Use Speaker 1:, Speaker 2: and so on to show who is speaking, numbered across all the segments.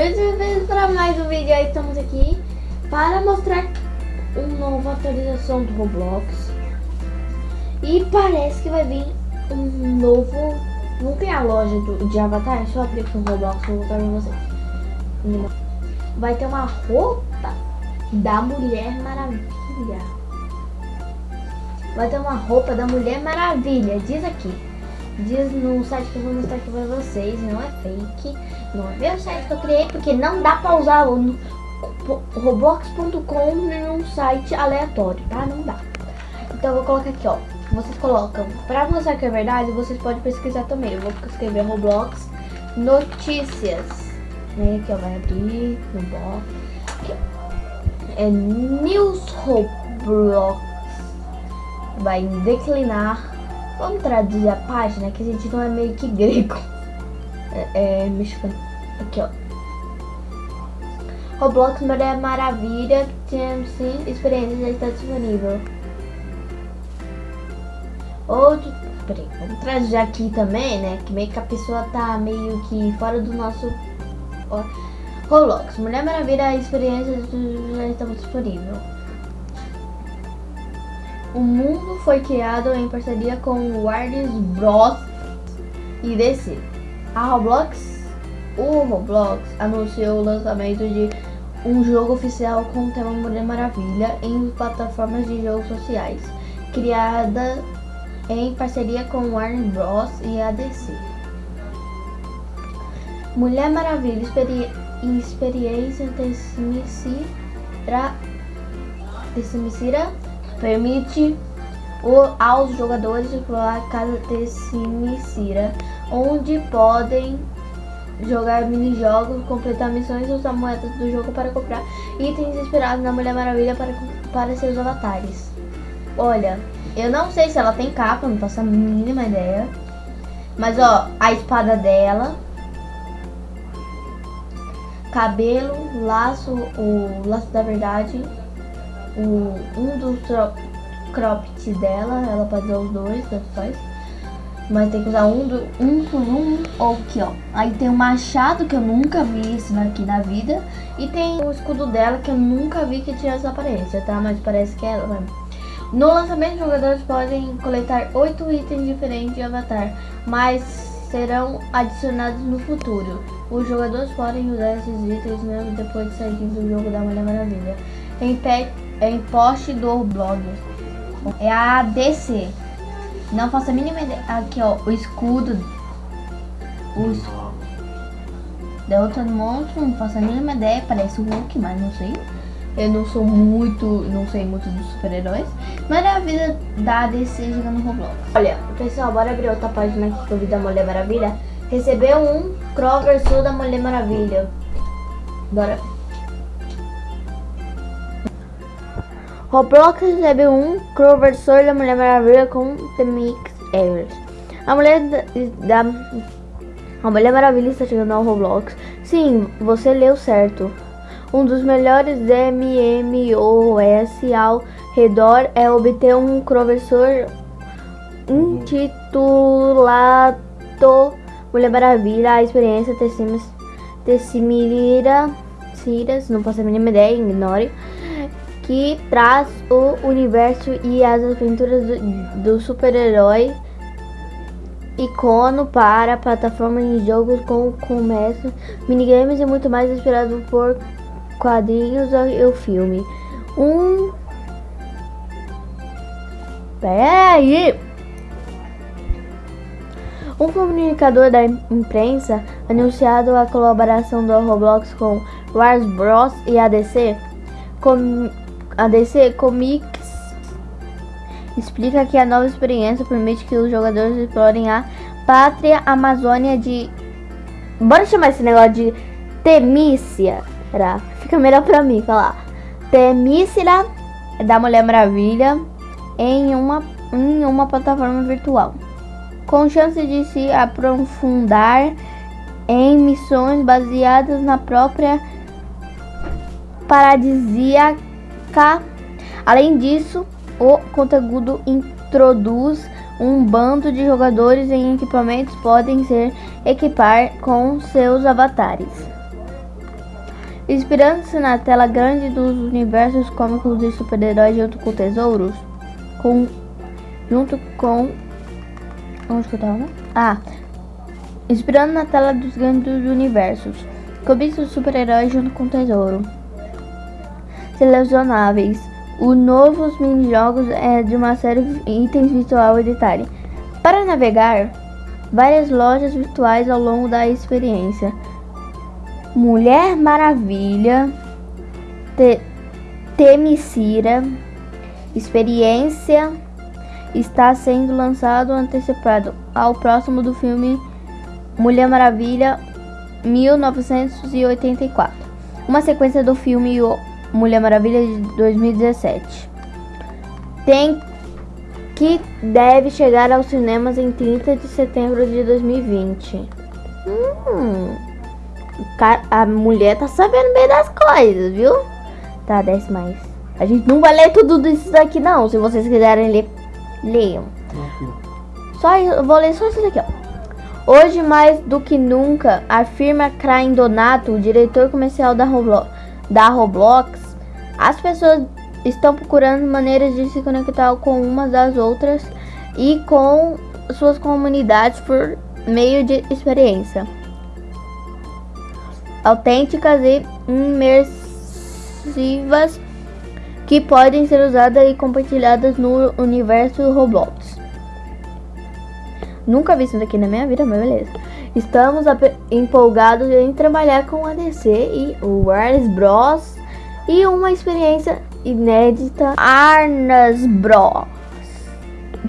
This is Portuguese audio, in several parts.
Speaker 1: bem-vindos para mais um vídeo aí, estamos aqui para mostrar uma nova atualização do Roblox. E parece que vai vir um novo, não tem a loja do, de Avatar, só abrir aqui o Roblox, vou mostrar pra vocês. Vai ter uma roupa da Mulher Maravilha. Vai ter uma roupa da Mulher Maravilha, diz aqui diz no site que eu vou mostrar aqui pra vocês, não é fake, não é meu site que eu criei, porque não dá pra usar o roblox.com num site aleatório, tá? Não dá. Então eu vou colocar aqui, ó, vocês colocam, pra mostrar que é verdade, vocês podem pesquisar também, eu vou escrever Roblox Notícias, né, aqui ó, vai abrir no aqui é News Roblox, vai declinar Vamos traduzir a página, que a gente não é meio que grego. É, é mexicano. Aqui, ó. Roblox Mulher Maravilha, TMC, experiência já está disponível. Outro... Peraí, vamos traduzir aqui também, né? Que meio que a pessoa tá meio que fora do nosso... Roblox, Mulher Maravilha, experiência já está disponível. O mundo foi criado em parceria com Warner Bros. e DC. A Roblox, o Roblox anunciou o lançamento de um jogo oficial com o tema Mulher Maravilha em plataformas de jogos sociais, criada em parceria com Warner Bros. e a DC. Mulher Maravilha, experi experiência Tessimicira, Tessimicira permite aos jogadores explorar cada Tessimicira, onde podem jogar minijogos, completar missões e usar moedas do jogo para comprar itens inspirados na Mulher Maravilha para, para seus avatares. Olha, eu não sei se ela tem capa, não faço a mínima ideia. Mas ó, a espada dela, cabelo, laço, o laço da verdade, o, um dos cropped dela, ela pode usar os dois, tanto faz. Mas tem que usar um, do, um por um, ou aqui ó. Aí tem o machado, que eu nunca vi esse aqui na vida. E tem o escudo dela, que eu nunca vi que tinha essa aparência, tá? Mas parece que é ela, né? No lançamento, os jogadores podem coletar oito itens diferentes de Avatar, mas serão adicionados no futuro. Os jogadores podem usar esses itens mesmo depois de sair do jogo da Mulher Maravilha. Em é em post do blog. É a DC. Não faço a mínima ideia. Aqui, ó, o escudo. O escudo. Monstro, não faço a mínima ideia. Parece o Hulk, mas não sei. Eu não sou muito, não sei muito dos super-heróis. Mas é a vida da DC jogando Roblox. Olha, pessoal, bora abrir outra página aqui que eu vi da Mulher Maravilha. Recebeu um Sul da Mulher Maravilha. Bora. Roblox recebeu um conversor da Mulher Maravilha com The Mix Evers. A Mulher da, a Mulher Maravilha está chegando ao Roblox. Sim, você leu certo. Um dos melhores MMOS ao redor é obter um conversor intitulado Mulher Maravilha. A experiência Tessimira, Ciras, não posso a mínima ideia, ignore que traz o universo e as aventuras do, do super-herói icono para plataformas de jogos com comércio, minigames e muito mais inspirado por quadrinhos e o filme. Um Peraí! Um comunicador da imprensa anunciado a colaboração do Roblox com Warner Bros. e a DC com a DC Comics explica que a nova experiência permite que os jogadores explorem a pátria Amazônia de... Bora chamar esse negócio de Temícia. Fica melhor pra mim falar. Temícia da Mulher Maravilha em uma, em uma plataforma virtual. Com chance de se aprofundar em missões baseadas na própria paradisíaca Além disso, o conteúdo introduz um bando de jogadores em equipamentos podem ser equipar com seus avatares. Inspirando-se na tela grande dos universos cômicos de super-heróis junto com tesouros, com, junto com... Onde que eu tava? Ah, inspirando na tela dos grandes universos, cobiça os super-heróis junto com tesouro. Selecionáveis. O novos mini-jogos é de uma série de itens visual e detalhe. Para navegar, várias lojas virtuais ao longo da experiência. Mulher Maravilha, Te Temicira, experiência está sendo lançado antecipado ao próximo do filme Mulher Maravilha 1984, uma sequência do filme Mulher Maravilha de 2017. Tem que deve chegar aos cinemas em 30 de setembro de 2020. Hum a mulher tá sabendo bem das coisas, viu? Tá, desce mais. A gente não vai ler tudo isso daqui, não. Se vocês quiserem ler, leiam. Só, eu vou ler só isso daqui, ó. Hoje, mais do que nunca, afirma Krain Donato, o diretor comercial da, Roblo da Roblox, as pessoas estão procurando maneiras de se conectar com umas das outras e com suas comunidades por meio de experiência autênticas e imersivas que podem ser usadas e compartilhadas no universo Roblox. Nunca vi isso daqui na minha vida, mas beleza. Estamos empolgados em trabalhar com a DC e o Warner Bros. E uma experiência inédita Arnas Bros.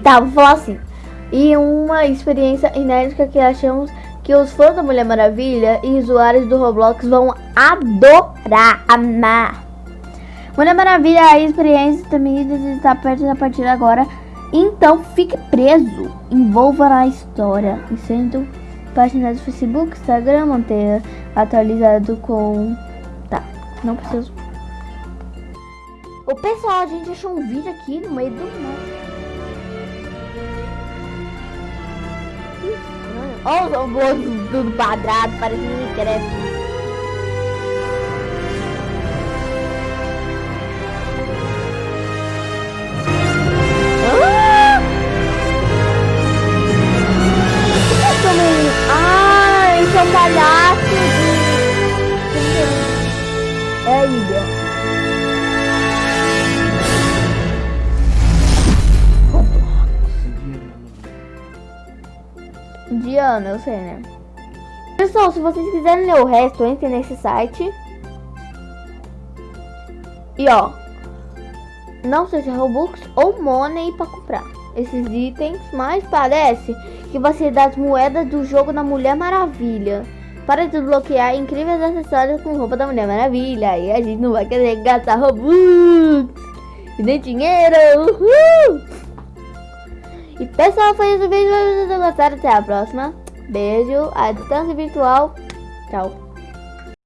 Speaker 1: Tá, vou falar assim. E uma experiência inédita que achamos que os fãs da Mulher Maravilha e usuários do Roblox vão adorar, amar. Mulher Maravilha, a experiência também está perto a partir de agora. Então fique preso, envolva na história. E sendo do Facebook, Instagram, manter atualizado com... Tá, não preciso. O pessoal, a gente achou um vídeo aqui no meio do mar. Olha os robôs tudo quadrado, parecendo Minecraft. Eu sei, né? Pessoal, se vocês quiserem ler o resto, entre nesse site. E ó, não sei se é Robux ou Money para comprar esses itens, mas parece que vai ser das moedas do jogo da Mulher Maravilha. Para desbloquear incríveis acessórios com roupa da Mulher Maravilha. E a gente não vai querer gastar Robux e nem dinheiro. Uhul! E pessoal, foi esse o vídeo. Se vocês gostaram, até a próxima. Beijo, a distância virtual. Tchau.